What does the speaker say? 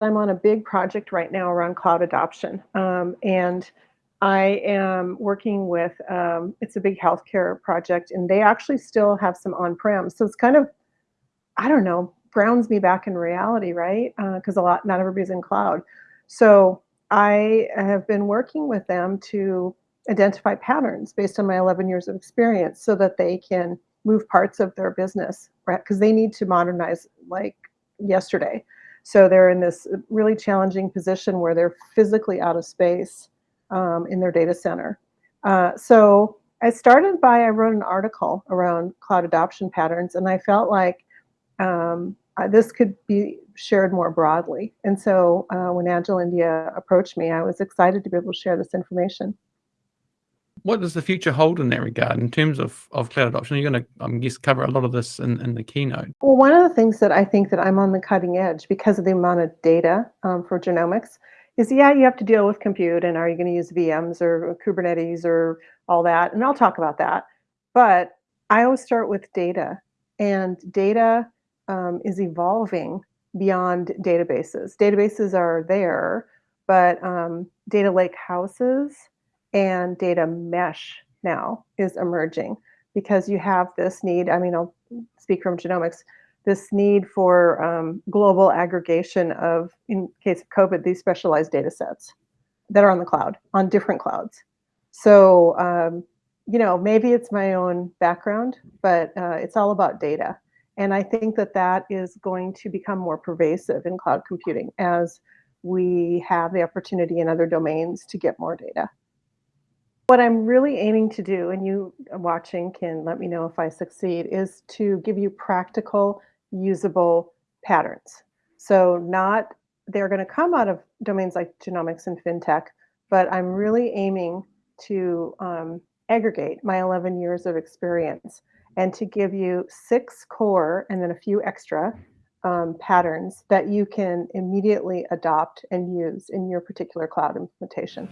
I'm on a big project right now around cloud adoption. Um, and I am working with, um, it's a big healthcare project, and they actually still have some on-prem. So it's kind of, I don't know, grounds me back in reality, right? Because uh, a lot, not everybody's in cloud. So I have been working with them to identify patterns based on my 11 years of experience so that they can move parts of their business, right? Because they need to modernize like yesterday. So they're in this really challenging position where they're physically out of space um, in their data center. Uh, so I started by, I wrote an article around cloud adoption patterns, and I felt like um, this could be shared more broadly. And so uh, when Agile India approached me, I was excited to be able to share this information. What does the future hold in that regard in terms of, of cloud adoption? You're going to, I guess, cover a lot of this in, in the keynote. Well, one of the things that I think that I'm on the cutting edge because of the amount of data um, for genomics is, yeah, you have to deal with compute and are you going to use VMs or Kubernetes or all that? And I'll talk about that. But I always start with data and data um, is evolving beyond databases. Databases are there, but um, data lake houses and data mesh now is emerging because you have this need. I mean, I'll speak from genomics, this need for um, global aggregation of, in case of COVID, these specialized data sets that are on the cloud, on different clouds. So, um, you know, maybe it's my own background, but uh, it's all about data. And I think that that is going to become more pervasive in cloud computing as we have the opportunity in other domains to get more data. What I'm really aiming to do, and you watching can let me know if I succeed, is to give you practical, usable patterns. So not, they're gonna come out of domains like genomics and fintech, but I'm really aiming to um, aggregate my 11 years of experience and to give you six core and then a few extra um, patterns that you can immediately adopt and use in your particular cloud implementation.